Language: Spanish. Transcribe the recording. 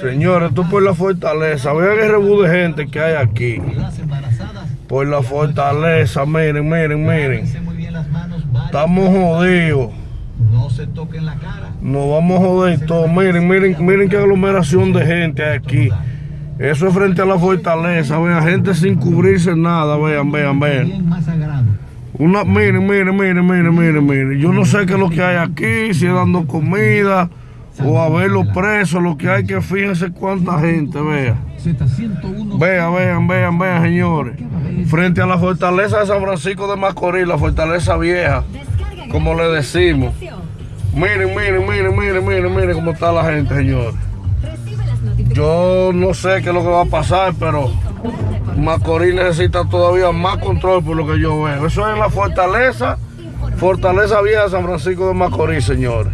Señores, esto por la fortaleza. Vean el rebú de gente que hay aquí. Por la fortaleza, miren, miren, miren. Estamos jodidos. No se toquen la cara. Nos vamos a joder todo. Miren, miren, miren qué aglomeración de gente hay aquí. Eso es frente a la fortaleza. Vean, gente sin cubrirse nada. Vean, vean, vean. Una, miren, miren, miren, miren, miren, miren. Yo no sé qué es lo que hay aquí, si es dando comida o a ver los presos, lo que hay que fíjense cuánta gente, vea. Z101. Vean, vean, vean, vean, señores. Frente a la fortaleza de San Francisco de Macorís, la fortaleza vieja, como le decimos. Miren, miren, miren, miren, miren, miren cómo está la gente, señores. Yo no sé qué es lo que va a pasar, pero Macorís necesita todavía más control por lo que yo veo. Eso es la fortaleza, fortaleza vieja de San Francisco de Macorís, señores.